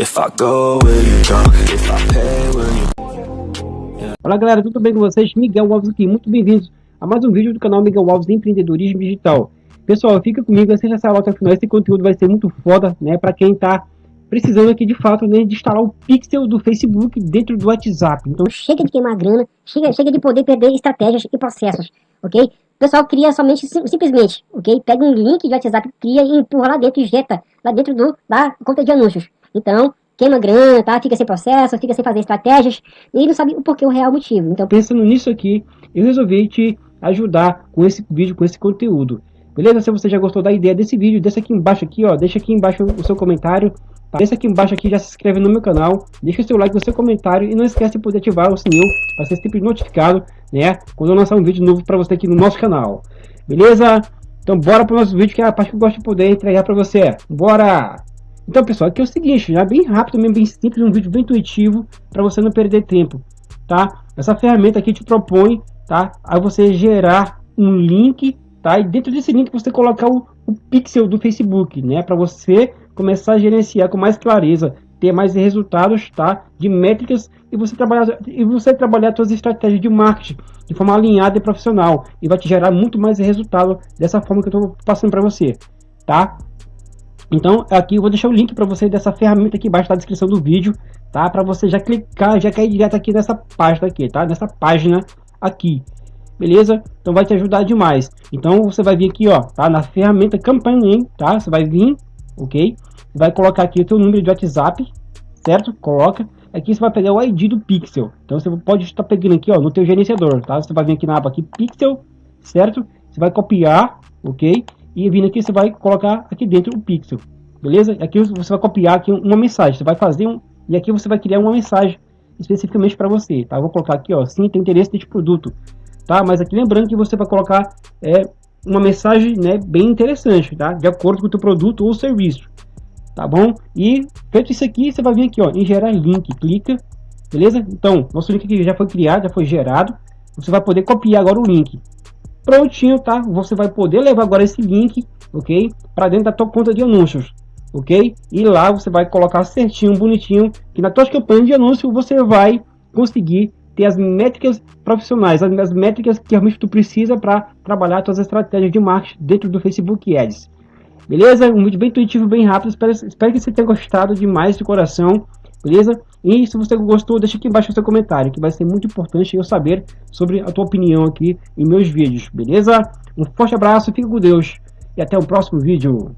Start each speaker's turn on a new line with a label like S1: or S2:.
S1: If I go, will you go? If I pay, will you
S2: Fala galera, tudo bem com vocês? Miguel Alves aqui, muito bem-vindos a mais um vídeo do canal Miguel Alves de Empreendedorismo Digital. Pessoal, fica comigo, assista essa aula até o final, esse conteúdo vai ser muito foda, né, para quem tá precisando aqui de fato né, de instalar o pixel do Facebook dentro do WhatsApp. Então
S3: chega de queimar grana, chega, chega de poder perder estratégias e processos, ok? Pessoal cria somente, sim, simplesmente, ok? Pega um link de WhatsApp, cria e empurra lá dentro, injeta lá dentro do, da conta de anúncios. Então, queima grana, tá? Fica sem processo, fica sem fazer estratégias e não sabe o porquê, o real motivo. Então,
S2: pensando nisso aqui, eu resolvi te ajudar com esse vídeo, com esse conteúdo. Beleza? Se você já gostou da ideia desse vídeo, deixa aqui embaixo aqui, ó, deixa aqui embaixo o seu comentário, tá? Deixa aqui embaixo aqui, já se inscreve no meu canal, deixa o seu like, o seu comentário e não esquece de poder ativar o sininho para ser sempre notificado, né, quando eu lançar um vídeo novo para você aqui no nosso canal. Beleza? Então bora para o nosso vídeo, que é a parte que eu gosto de poder entregar para você. Bora! Então, pessoal, aqui é o seguinte, já bem rápido, bem simples, um vídeo bem intuitivo para você não perder tempo, tá? Essa ferramenta aqui te propõe, tá? A você gerar um link, tá? E dentro desse link você colocar o, o pixel do Facebook, né? Para você começar a gerenciar com mais clareza, ter mais resultados, tá? De métricas e você trabalhar e você trabalhar suas estratégias de marketing de forma alinhada e profissional e vai te gerar muito mais resultado dessa forma que eu estou passando para você, tá? Então aqui eu vou deixar o link para você dessa ferramenta aqui embaixo na descrição do vídeo, tá? Para você já clicar, já cair direto aqui nessa página aqui, tá? Nessa página aqui, beleza? Então vai te ajudar demais. Então você vai vir aqui, ó, tá? Na ferramenta campanha, tá? Você vai vir, ok? Vai colocar aqui o teu número de WhatsApp, certo? Coloca. Aqui você vai pegar o ID do Pixel. Então você pode estar pegando aqui, ó, no teu gerenciador, tá? Você vai vir aqui na aba aqui Pixel, certo? Você vai copiar, ok? E vindo aqui você vai colocar aqui dentro o pixel, beleza? Aqui você vai copiar aqui uma mensagem, você vai fazer um e aqui você vai criar uma mensagem especificamente para você, tá? Eu vou colocar aqui, ó, sim, tem interesse neste produto, tá? Mas aqui lembrando que você vai colocar é, uma mensagem, né, bem interessante, tá? De acordo com o teu produto ou serviço, tá bom? E feito isso aqui, você vai vir aqui, ó, em gerar link, clica, beleza? Então, nosso link aqui já foi criado, já foi gerado, você vai poder copiar agora o link, prontinho, tá? Você vai poder levar agora esse link, ok? Para dentro da tua conta de anúncios, ok? E lá você vai colocar certinho, bonitinho, que na tua campanha de anúncio você vai conseguir ter as métricas profissionais, as, as métricas que realmente tu precisa para trabalhar tuas estratégias de marketing dentro do Facebook Ads. Beleza? Um vídeo bem intuitivo, bem rápido. Espero, espero que você tenha gostado demais de coração beleza? E se você gostou, deixa aqui embaixo o seu comentário, que vai ser muito importante eu saber sobre a tua opinião aqui em meus vídeos, beleza? Um forte abraço, fica com Deus e até o próximo vídeo.